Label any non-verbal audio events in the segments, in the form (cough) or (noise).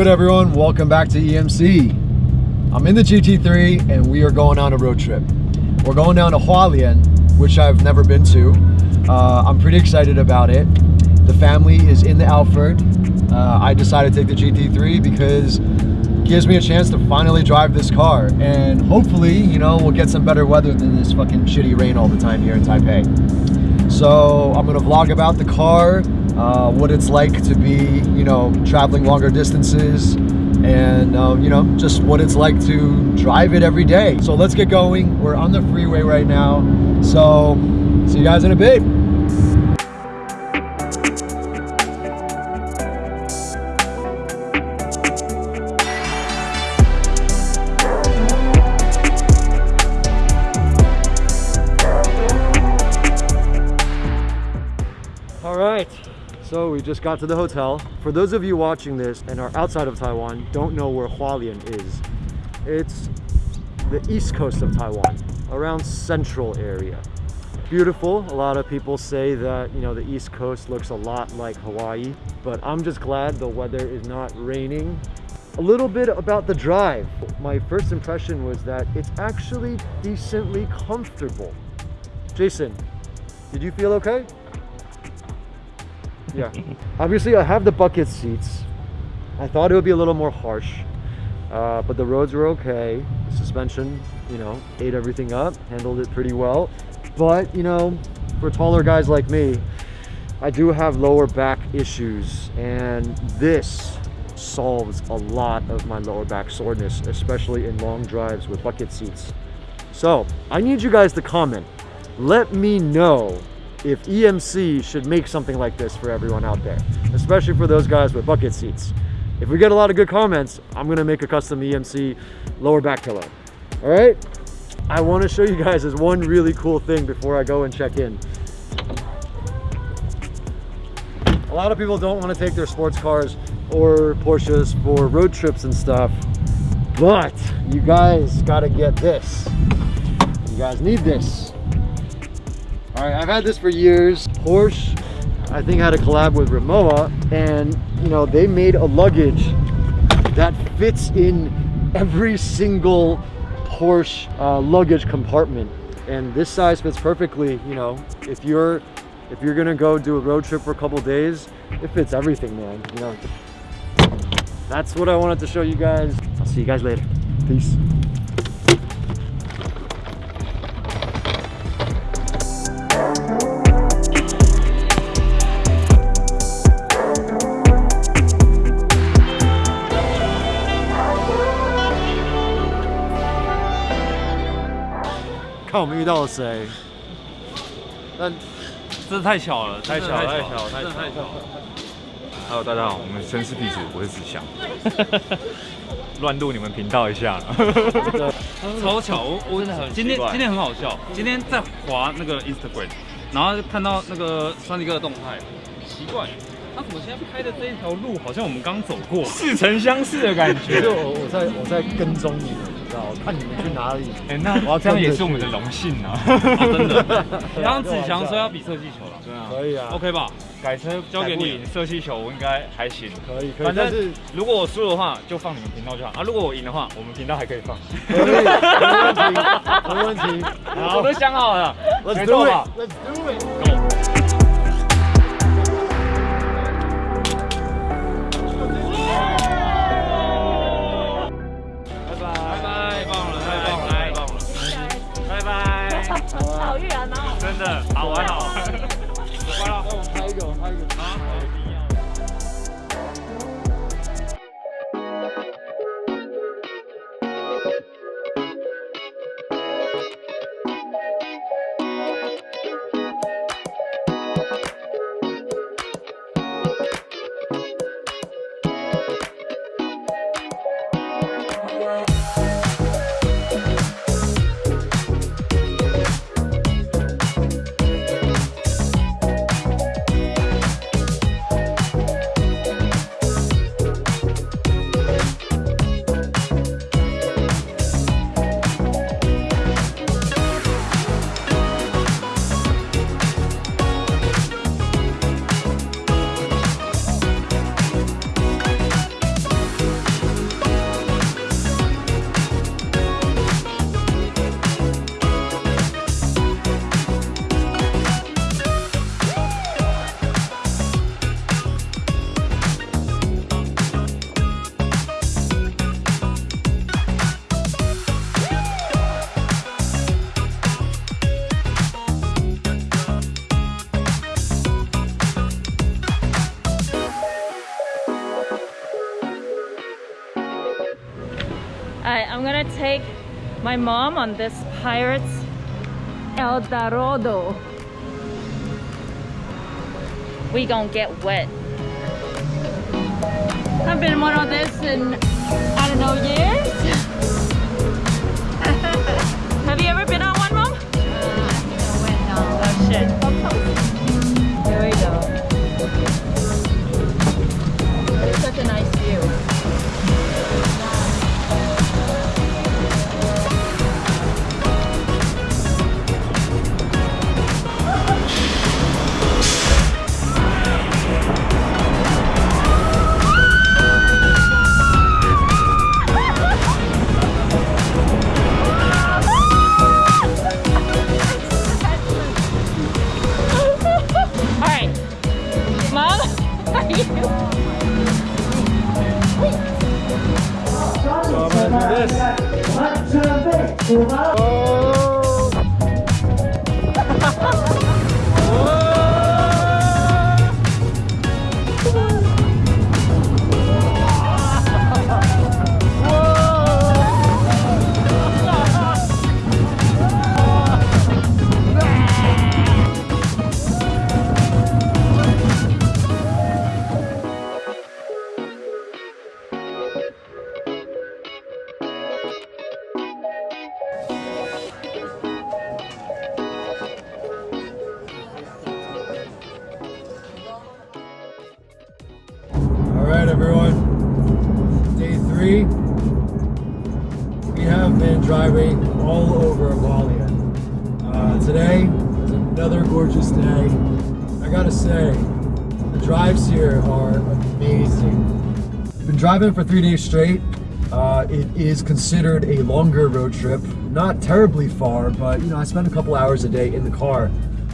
Good everyone? Welcome back to EMC. I'm in the GT3 and we are going on a road trip. We're going down to Hualien, which I've never been to. Uh, I'm pretty excited about it. The family is in the Alphard. Uh, I decided to take the GT3 because it gives me a chance to finally drive this car and hopefully, you know, we'll get some better weather than this fucking shitty rain all the time here in Taipei. So I'm gonna vlog about the car, uh, what it's like to be, you know, traveling longer distances, and uh, you know, just what it's like to drive it every day. So let's get going. We're on the freeway right now. So see you guys in a bit. All right, so we just got to the hotel. For those of you watching this and are outside of Taiwan, don't know where Hualien is. It's the east coast of Taiwan, around central area. Beautiful. A lot of people say that, you know, the east coast looks a lot like Hawaii, but I'm just glad the weather is not raining. A little bit about the drive. My first impression was that it's actually decently comfortable. Jason, did you feel okay? Yeah. Obviously i have the bucket seats. I thought it would be a little more harsh uh, but the roads were okay. The suspension you know ate everything up handled it pretty well. But you know for taller guys like me i do have lower back issues and this solves a lot of my lower back soreness especially in long drives with bucket seats. So i need you guys to comment. Let me know if EMC should make something like this for everyone out there, especially for those guys with bucket seats. If we get a lot of good comments, I'm gonna make a custom EMC lower back pillow. All right? I wanna show you guys this one really cool thing before I go and check in. A lot of people don't wanna take their sports cars or Porsches for road trips and stuff, but you guys gotta get this. You guys need this. All right, I've had this for years. Porsche, I think had a collab with Rimowa and you know, they made a luggage that fits in every single Porsche uh, luggage compartment. And this size fits perfectly, you know, if you're if you're gonna go do a road trip for a couple days, it fits everything, man. You know, that's what I wanted to show you guys. I'll see you guys later. Peace. (laughs) 看我们遇到了谁？但这太巧了，太巧了太太巧了太巧了。Hello，大家好，我们绅士弟子，我是子祥，乱入你们频道一下了。超巧，我我今天今天很好笑，今天在滑那个 Instagram，然后看到那个酸迪哥的动态，奇怪，他怎么现在拍的这一条路好像我们刚走过？似曾相识的感觉。就。我我在我在跟踪你们，你知道，我看你们去哪里。哎、那我要这样也是我们的去荣幸 (laughs) 啊！真的，刚刚子祥说要比射气球了，对啊，可以啊，OK 吧？改车交给你射气球，我应该还行。可以可以，反正是如果我输的话，就放你们频道就好啊。如果我赢的话，我们频道还可以放。(laughs) 没问题，没问题。好 (laughs) 我都想好了，Let's do it，Let's do it. 拜，好远哦。真的好玩好玩。走快了。那我拍一个，拍一个。gonna my mom on this Pirates El Dorado. We gonna get wet. I've been one of this in, I don't know, years. Are you? All Have been driving all over Hualien. Uh, today is another gorgeous day. I gotta say, the drives here are amazing. Been driving for three days straight. Uh, it is considered a longer road trip. Not terribly far, but you know, I spend a couple hours a day in the car.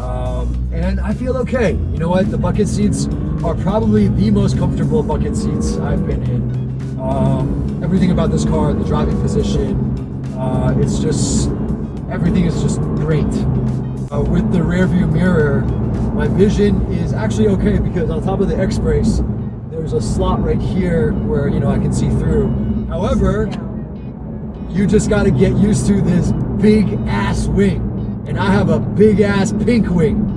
Um, and I feel okay. You know what? The bucket seats are probably the most comfortable bucket seats I've been in. Um, everything about this car, the driving position, uh, it's just, everything is just great. Uh, with the rear view mirror, my vision is actually okay because on top of the X-Brace, there's a slot right here where, you know, I can see through. However, you just got to get used to this big ass wing. And I have a big ass pink wing.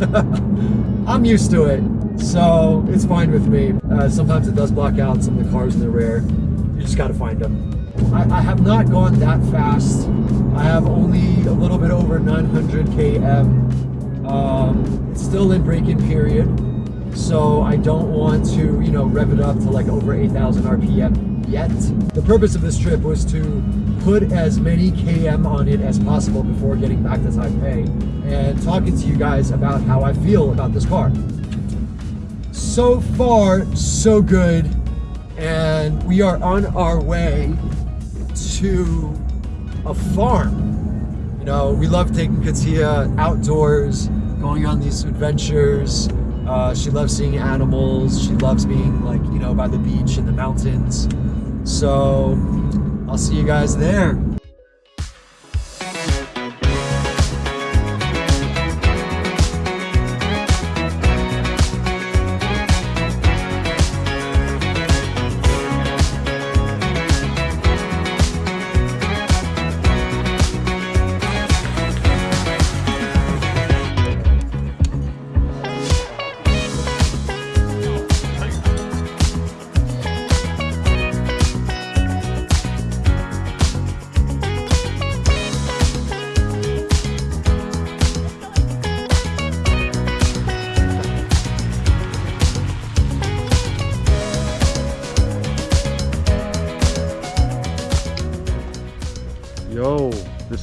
(laughs) I'm used to it, so it's fine with me. Uh, sometimes it does block out some of the cars in the rear. You just got to find them. I, I have not gone that fast. I have only a little bit over 900 km. Um, it's still in break-in period, so I don't want to, you know, rev it up to like over 8,000 RPM yet. The purpose of this trip was to put as many KM on it as possible before getting back to Taipei and talking to you guys about how I feel about this car. So far, so good. And we are on our way to a farm. You know, we love taking Katia outdoors, going on these adventures. Uh, she loves seeing animals. She loves being like, you know, by the beach and the mountains. So I'll see you guys there.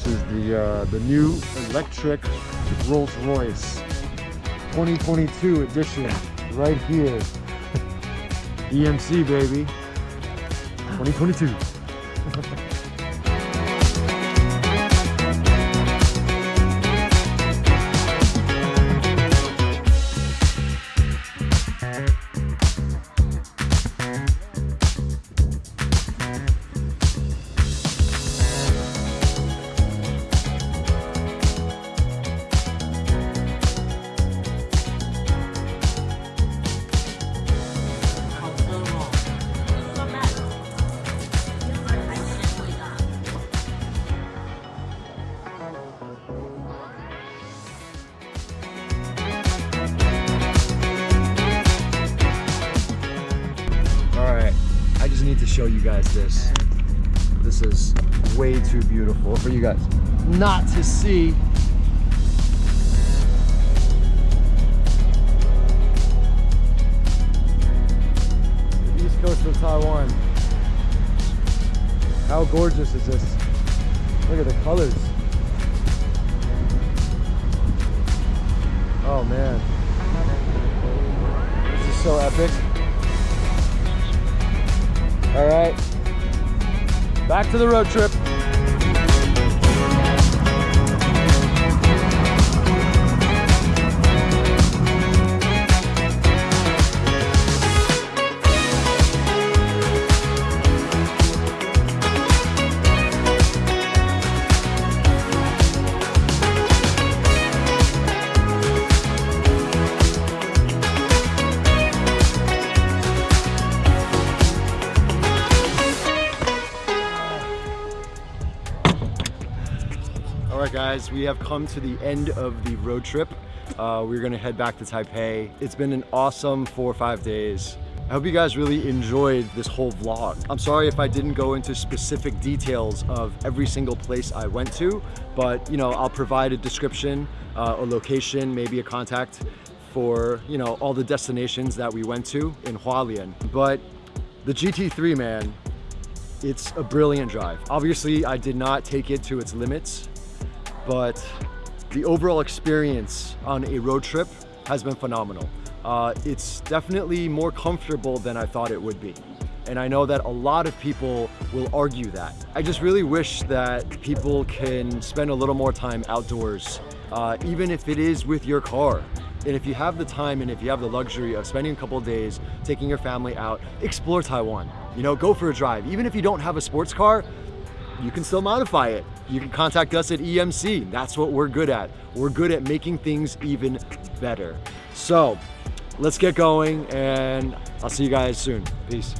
This is the uh, the new electric Rolls Royce 2022 edition right here. (laughs) EMC baby, 2022. (laughs) show you guys this. This is way too beautiful for you guys not to see. The east coast of Taiwan. How gorgeous is this? Look at the colors. Oh man. This is so epic. All right. Back to the road trip. Guys, we have come to the end of the road trip. Uh, we're gonna head back to Taipei. It's been an awesome four or five days. I hope you guys really enjoyed this whole vlog. I'm sorry if I didn't go into specific details of every single place I went to, but you know, I'll provide a description, uh, a location, maybe a contact for you know all the destinations that we went to in Hualien. But the GT3, man, it's a brilliant drive. Obviously, I did not take it to its limits, but the overall experience on a road trip has been phenomenal. Uh, it's definitely more comfortable than I thought it would be. And I know that a lot of people will argue that. I just really wish that people can spend a little more time outdoors, uh, even if it is with your car. And if you have the time and if you have the luxury of spending a couple days, taking your family out, explore Taiwan. You know, go for a drive. Even if you don't have a sports car, you can still modify it. You can contact us at EMC. That's what we're good at. We're good at making things even better. So let's get going and I'll see you guys soon. Peace.